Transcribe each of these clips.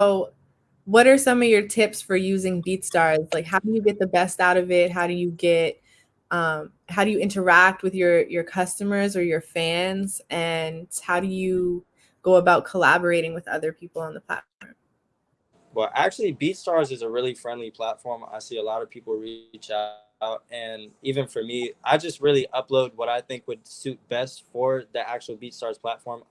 So, what are some of your tips for using BeatStars? Like, how do you get the best out of it? How do you get um, how do you interact with your your customers or your fans? And how do you go about collaborating with other people on the platform? Well, actually, BeatStars is a really friendly platform. I see a lot of people reach out, and even for me, I just really upload what I think would suit best for the actual BeatStars platform.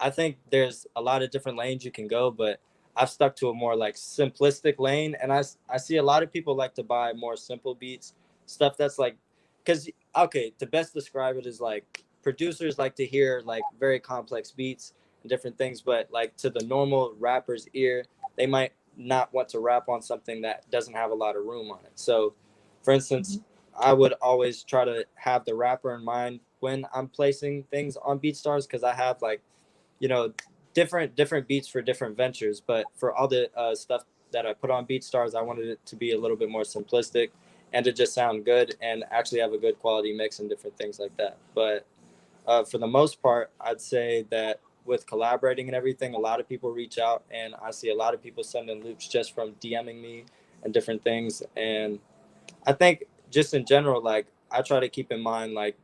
I think there's a lot of different lanes you can go, but I've stuck to a more like simplistic lane, and I I see a lot of people like to buy more simple beats, stuff that's like, because okay, to best describe it is like producers like to hear like very complex beats and different things, but like to the normal rapper's ear, they might not want to rap on something that doesn't have a lot of room on it. So, for instance, mm-hmm. I would always try to have the rapper in mind when I'm placing things on BeatStars because I have like, you know, different different beats for different ventures. But for all the uh, stuff that I put on BeatStars, I wanted it to be a little bit more simplistic and to just sound good and actually have a good quality mix and different things like that. But uh, for the most part, I'd say that with collaborating and everything, a lot of people reach out, and I see a lot of people sending loops just from DMing me and different things. And I think just in general, like I try to keep in mind like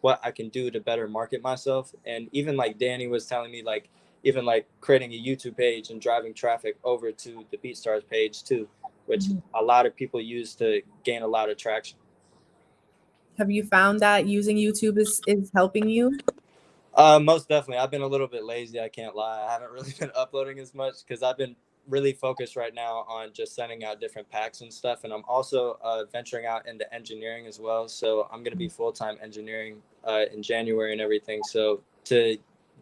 what I can do to better market myself. And even like Danny was telling me, like even like creating a YouTube page and driving traffic over to the BeatStars page too, which mm-hmm. a lot of people use to gain a lot of traction. Have you found that using YouTube is, is helping you? Uh, most definitely. I've been a little bit lazy. I can't lie. I haven't really been uploading as much because I've been really focused right now on just sending out different packs and stuff. And I'm also uh, venturing out into engineering as well. So I'm going to be full time engineering uh, in January and everything. So to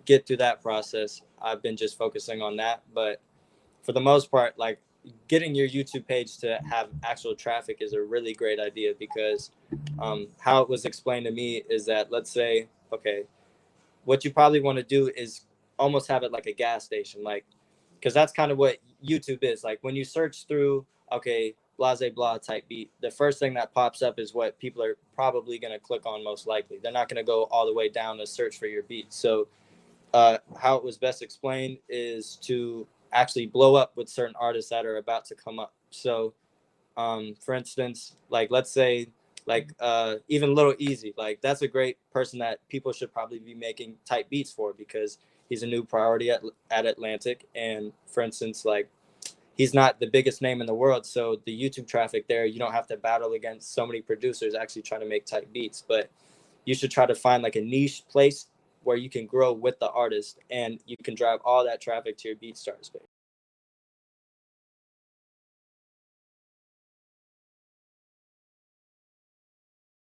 get through that process, I've been just focusing on that. But for the most part, like getting your YouTube page to have actual traffic is a really great idea because um, how it was explained to me is that let's say, okay, what you probably want to do is almost have it like a gas station, like because that's kind of what YouTube is. Like when you search through, okay, blase blah type beat, the first thing that pops up is what people are probably going to click on most likely. They're not going to go all the way down to search for your beat. So uh, how it was best explained is to actually blow up with certain artists that are about to come up. So um, for instance, like let's say like uh, even Little Easy, like that's a great person that people should probably be making type beats for because he's a new priority at, at Atlantic. And for instance, like he's not the biggest name in the world. So the YouTube traffic there, you don't have to battle against so many producers actually trying to make type beats, but you should try to find like a niche place where you can grow with the artist and you can drive all that traffic to your BeatStars page.